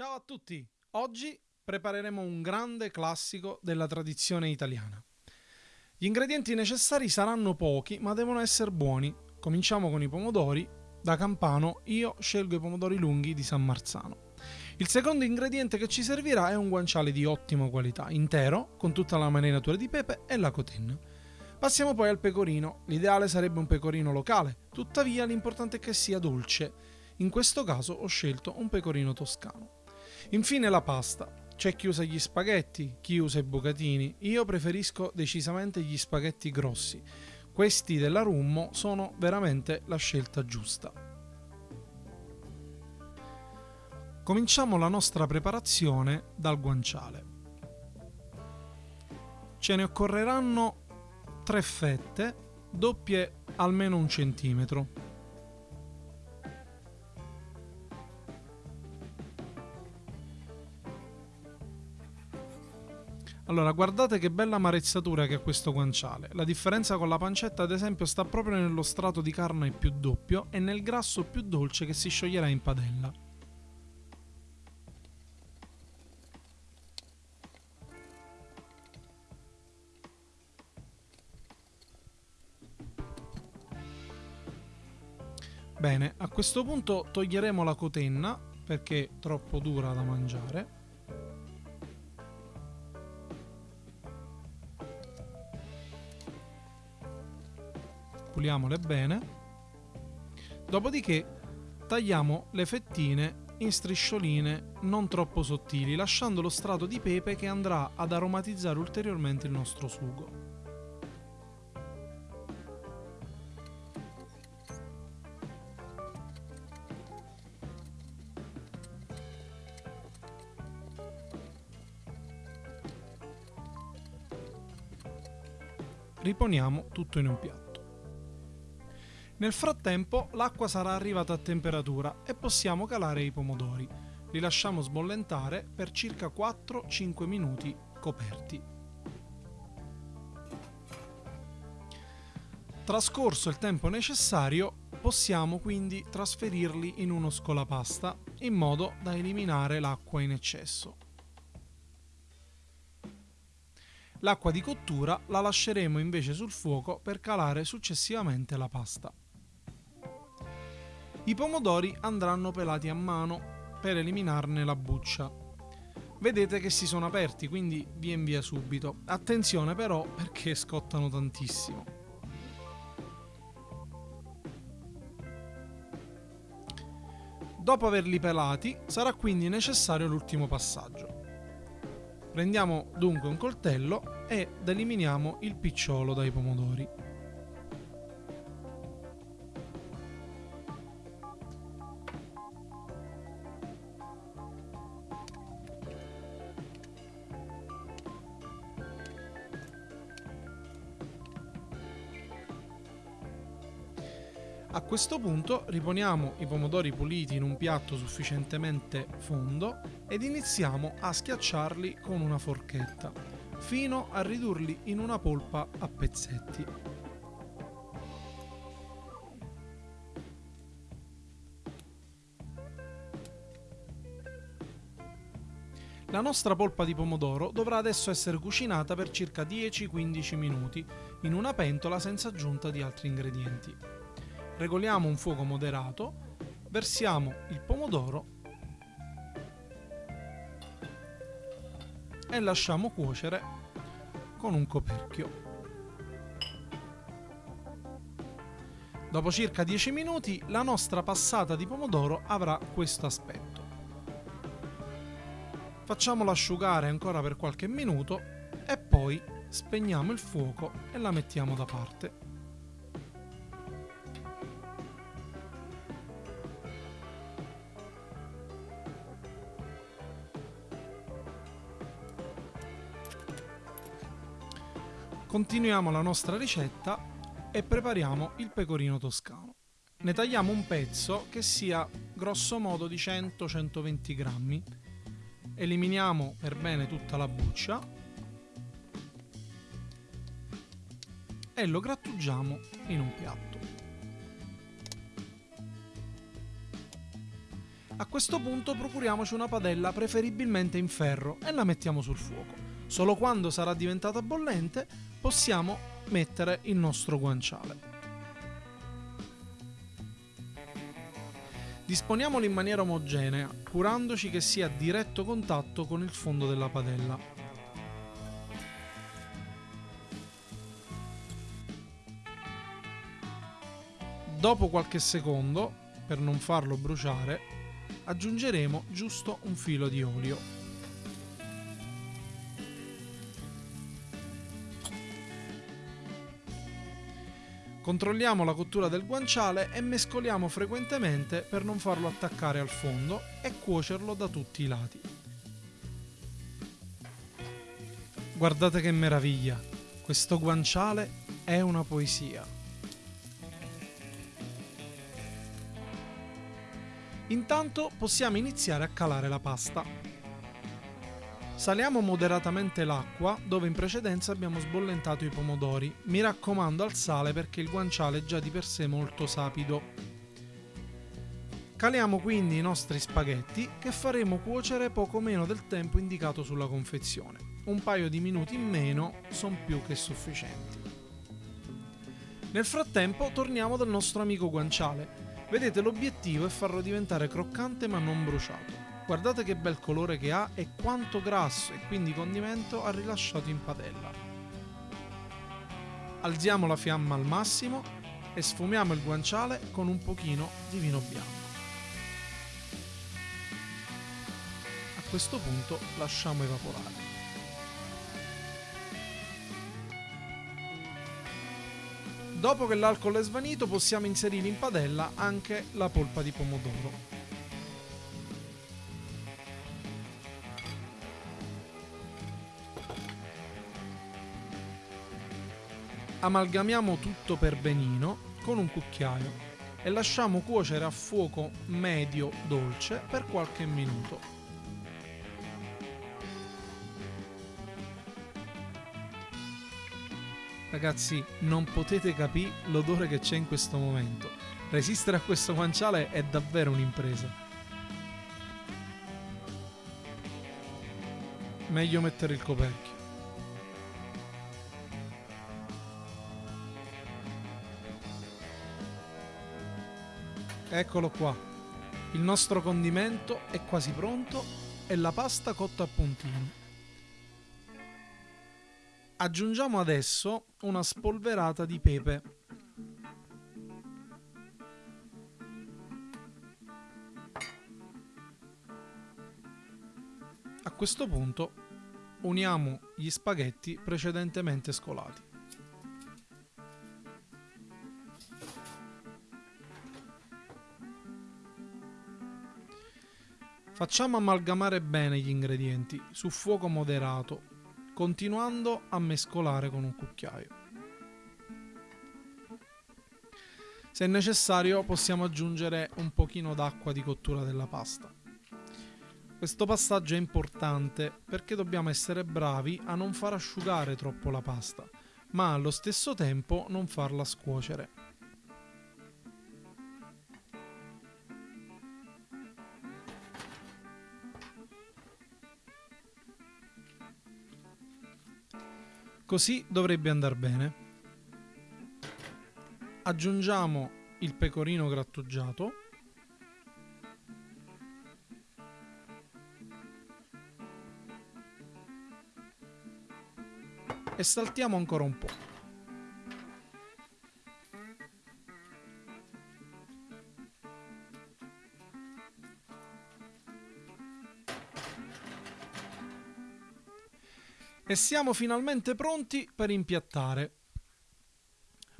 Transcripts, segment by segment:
Ciao a tutti! Oggi prepareremo un grande classico della tradizione italiana. Gli ingredienti necessari saranno pochi, ma devono essere buoni. Cominciamo con i pomodori. Da campano io scelgo i pomodori lunghi di San Marzano. Il secondo ingrediente che ci servirà è un guanciale di ottima qualità, intero, con tutta la marinatura di pepe e la cotenna. Passiamo poi al pecorino. L'ideale sarebbe un pecorino locale, tuttavia l'importante è che sia dolce. In questo caso ho scelto un pecorino toscano. Infine la pasta. C'è chi usa gli spaghetti, chi usa i bucatini. Io preferisco decisamente gli spaghetti grossi. Questi della Rummo sono veramente la scelta giusta. Cominciamo la nostra preparazione dal guanciale. Ce ne occorreranno tre fette, doppie almeno un centimetro. Allora, guardate che bella marezzatura che ha questo guanciale. La differenza con la pancetta, ad esempio, sta proprio nello strato di carne più doppio e nel grasso più dolce che si scioglierà in padella. Bene, a questo punto toglieremo la cotenna perché è troppo dura da mangiare puliamole bene. Dopodiché tagliamo le fettine in striscioline non troppo sottili, lasciando lo strato di pepe che andrà ad aromatizzare ulteriormente il nostro sugo. Riponiamo tutto in un piatto. Nel frattempo l'acqua sarà arrivata a temperatura e possiamo calare i pomodori. Li lasciamo sbollentare per circa 4-5 minuti coperti. Trascorso il tempo necessario, possiamo quindi trasferirli in uno scolapasta in modo da eliminare l'acqua in eccesso. L'acqua di cottura la lasceremo invece sul fuoco per calare successivamente la pasta. I pomodori andranno pelati a mano per eliminarne la buccia. Vedete che si sono aperti, quindi vien via subito. Attenzione però perché scottano tantissimo. Dopo averli pelati sarà quindi necessario l'ultimo passaggio. Prendiamo dunque un coltello ed eliminiamo il picciolo dai pomodori. A questo punto riponiamo i pomodori puliti in un piatto sufficientemente fondo ed iniziamo a schiacciarli con una forchetta fino a ridurli in una polpa a pezzetti. La nostra polpa di pomodoro dovrà adesso essere cucinata per circa 10-15 minuti in una pentola senza aggiunta di altri ingredienti regoliamo un fuoco moderato, versiamo il pomodoro e lasciamo cuocere con un coperchio. Dopo circa 10 minuti la nostra passata di pomodoro avrà questo aspetto. Facciamola asciugare ancora per qualche minuto e poi spegniamo il fuoco e la mettiamo da parte. Continuiamo la nostra ricetta e prepariamo il pecorino toscano. Ne tagliamo un pezzo che sia grosso modo di 100-120 grammi. Eliminiamo per bene tutta la buccia e lo grattugiamo in un piatto. A questo punto procuriamoci una padella preferibilmente in ferro e la mettiamo sul fuoco. Solo quando sarà diventata bollente possiamo mettere il nostro guanciale. Disponiamolo in maniera omogenea, curandoci che sia a diretto contatto con il fondo della padella. Dopo qualche secondo, per non farlo bruciare, aggiungeremo giusto un filo di olio. Controlliamo la cottura del guanciale e mescoliamo frequentemente per non farlo attaccare al fondo e cuocerlo da tutti i lati. Guardate che meraviglia! Questo guanciale è una poesia. Intanto possiamo iniziare a calare la pasta. Saliamo moderatamente l'acqua dove in precedenza abbiamo sbollentato i pomodori. Mi raccomando al sale perché il guanciale è già di per sé molto sapido. Caliamo quindi i nostri spaghetti che faremo cuocere poco meno del tempo indicato sulla confezione. Un paio di minuti in meno sono più che sufficienti. Nel frattempo torniamo dal nostro amico guanciale. Vedete l'obiettivo è farlo diventare croccante ma non bruciato. Guardate che bel colore che ha e quanto grasso e quindi condimento ha rilasciato in padella. Alziamo la fiamma al massimo e sfumiamo il guanciale con un pochino di vino bianco. A questo punto lasciamo evaporare. Dopo che l'alcol è svanito possiamo inserire in padella anche la polpa di pomodoro. Amalgamiamo tutto per benino con un cucchiaio e lasciamo cuocere a fuoco medio dolce per qualche minuto. Ragazzi, non potete capire l'odore che c'è in questo momento. Resistere a questo guanciale è davvero un'impresa. Meglio mettere il coperchio. Eccolo qua. Il nostro condimento è quasi pronto e la pasta cotta a puntino. Aggiungiamo adesso una spolverata di pepe. A questo punto uniamo gli spaghetti precedentemente scolati. Facciamo amalgamare bene gli ingredienti su fuoco moderato, continuando a mescolare con un cucchiaio. Se necessario possiamo aggiungere un pochino d'acqua di cottura della pasta. Questo passaggio è importante perché dobbiamo essere bravi a non far asciugare troppo la pasta, ma allo stesso tempo non farla scuocere. Così dovrebbe andare bene. Aggiungiamo il pecorino grattugiato. E saltiamo ancora un po'. E siamo finalmente pronti per impiattare.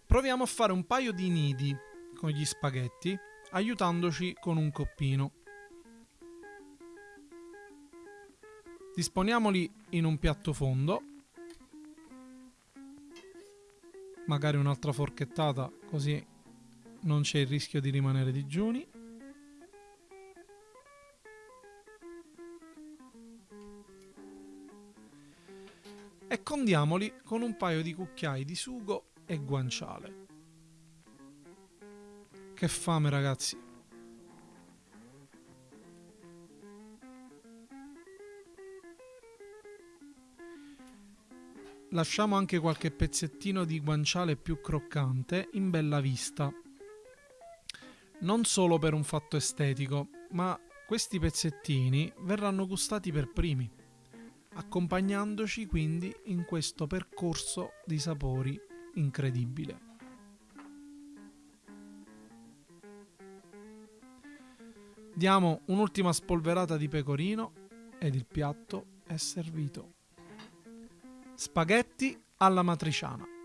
Proviamo a fare un paio di nidi con gli spaghetti, aiutandoci con un coppino. Disponiamoli in un piatto fondo. Magari un'altra forchettata, così non c'è il rischio di rimanere digiuni. e condiamoli con un paio di cucchiai di sugo e guanciale. Che fame ragazzi! Lasciamo anche qualche pezzettino di guanciale più croccante in bella vista. Non solo per un fatto estetico, ma questi pezzettini verranno gustati per primi accompagnandoci quindi in questo percorso di sapori incredibile. Diamo un'ultima spolverata di pecorino ed il piatto è servito. Spaghetti alla matriciana.